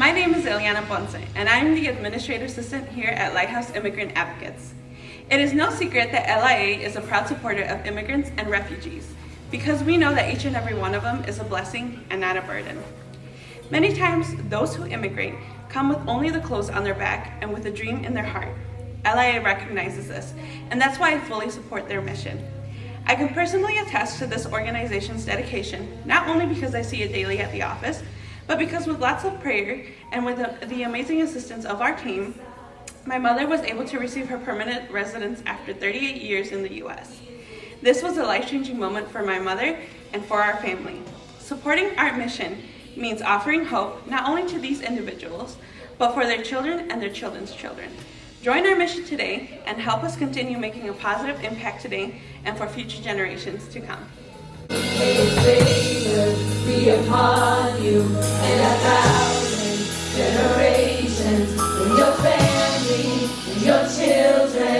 My name is Eliana Ponce, and I'm the Administrative Assistant here at Lighthouse Immigrant Advocates. It is no secret that LIA is a proud supporter of immigrants and refugees, because we know that each and every one of them is a blessing and not a burden. Many times, those who immigrate come with only the clothes on their back and with a dream in their heart. LIA recognizes this, and that's why I fully support their mission. I can personally attest to this organization's dedication, not only because I see it daily at the office, but because with lots of prayer and with the, amazing assistance of our team, my mother was able to receive her permanent residence after 38 years in the US. This was a life-changing moment for my mother and for our family. Supporting our mission means offering hope not only to these individuals, but for their children and their children's children. Join our mission today and help us continue making a positive impact today and for future generations to come. be upon you your children.